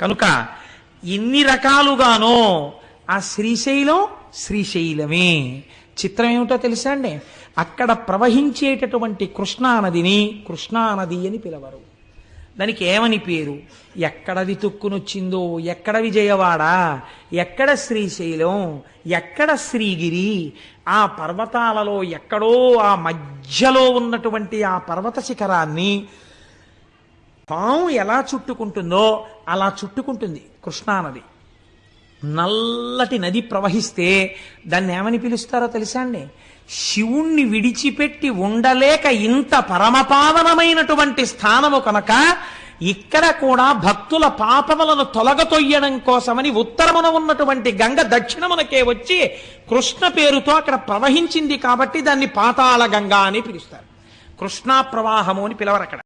కనుక ఎన్ని రకాలుగానో ఆ శ్రీశైలం శ్రీశైలమే. చిత్రం ఏమిటో తెలుసా అండి? అక్కడ ప్రవహించేటటువంటి కృష్ణానదిని కృష్ణానది అని పిలవరు. దానికి ఏమని పేరు? ఎక్కడ వితుక్కునొచ్చిందో ఎక్కడ విజయవాడ ఎక్కడ శ్రీశైలం ఎక్కడ శ్రీగిరి ఆ పర్వతాలలో ఎక్కడో ఆ మధ్యలో ఉన్నటువంటి ఆ పర్వత శిఖరాన్ని పాము ఎలా చుట్టుకుంటుందో అలా చుట్టుకుంటుంది కృష్ణానది నల్లటి నది ప్రవహిస్తే దాన్ని ఏమని పిలుస్తారో తెలుసా అండి? శివుణ్ణి విడిచిపెట్టి ఉండలేక ఇంత పరమపావనమైనటువంటి స్థానము కనుక ఇక్కడ కూడా భక్తుల పాపములను తొలగతొయ్యడం కోసమని ఉత్తరమున ఉన్నటువంటి గంగ దక్షిణమునకే వచ్చి కృష్ణ పేరుతో అక్కడ ప్రవహించింది కాబట్టి దాన్ని పాతాళ గంగా అని పిలుస్తారు. కృష్ణా ప్రవాహము అని పిలవరు అక్కడ